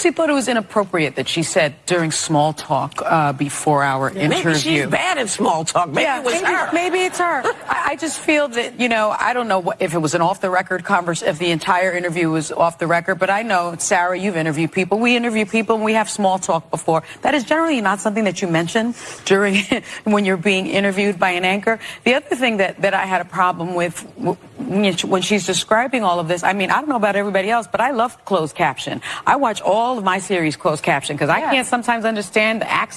actually thought it was inappropriate that she said during small talk uh, before our Maybe interview. she's bad at small talk. Maybe yeah, it was maybe, her. maybe it's her. I, I just feel that you know I don't know what, if it was an off the record conversation, if the entire interview was off the record. But I know Sarah, you've interviewed people. We interview people, and we have small talk before. That is generally not something that you mention during when you're being interviewed by an anchor. The other thing that that I had a problem with when she's describing all of this. I mean, I don't know about everybody else, but I love closed caption. I watch all of my series closed caption because I can't sometimes understand the accent.